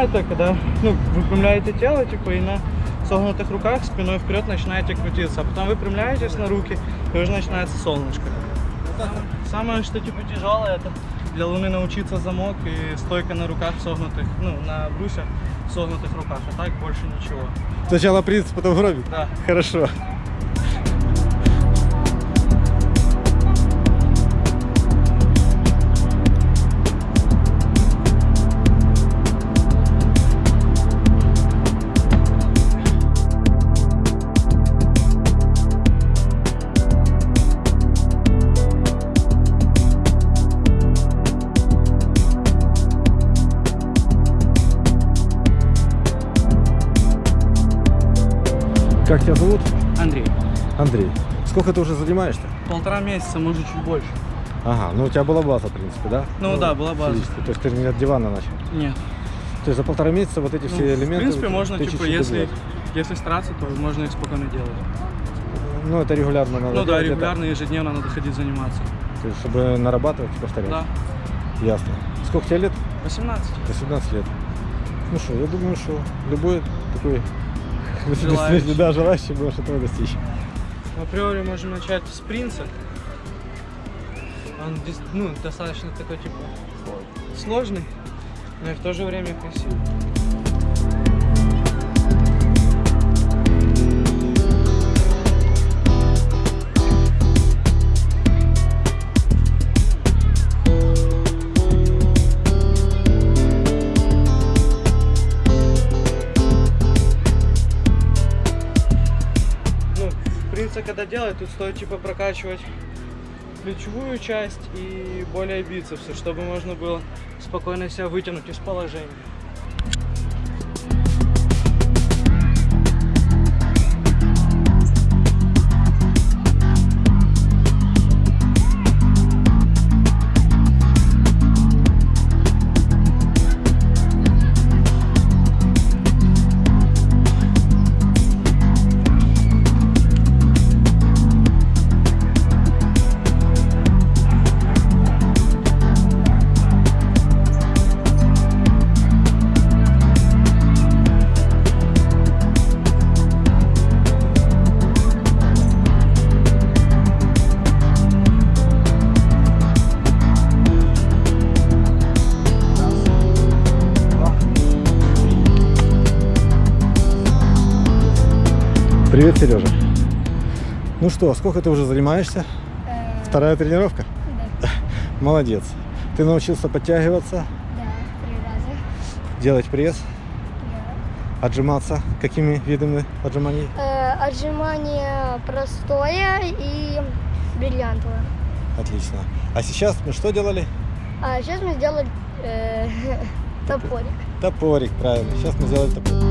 выпрямляете, когда, ну, выпрямляете тело, типа, и на согнутых руках спиной вперед начинаете крутиться, а потом выпрямляетесь на руки, и уже начинается солнышко. Самое, что, типа, тяжелое, это для луны научиться замок и стойка на руках согнутых, ну, на брусьях согнутых руках, а так больше ничего. Сначала принцип, потом гробик? Да. Хорошо. Как тебя зовут? Андрей, Андрей. Сколько ты уже занимаешься? полтора месяца, может, чуть больше. Ага, ну у тебя была база, в принципе, да? Ну да, была база. физически. То есть ты не от дивана начал. Нет. То есть за полтора месяца вот эти Ну, все элементы... В принципе, ты можно, типа, чуть-чуть если, добавить. если стараться, то можно их спокойно делать. Ну, это регулярно надо Ну да, делать, это- регулярно, ежедневно надо ходить заниматься. то есть, чтобы нарабатывать и повторять. Да, Ясно. Сколько тебе лет? 18. 18 лет. Ну что, я думаю, что любой такой Желающий. да, желающий может этого достичь. Априори можем начать с принца. Он ну, достаточно такой, типа, сложный, но и в то же время красивый. Принца когда делать, тут стоит типа прокачивать плечевую часть и более бицепсы, чтобы можно было спокойно себя вытянуть из положения. Привет, Сережа. Ну что, сколько ты уже занимаешься? Э, Вторая тренировка? Да, Молодец. Ты научился подтягиваться, да, три раза. делать пресс, Да. отжиматься. Какими видами отжиманий? Э, отжимание простое и бриллиантовое. Отлично. А сейчас мы что делали? А сейчас мы сделали э, топорик. Топорик, правильно. Сейчас мы сделали топорик.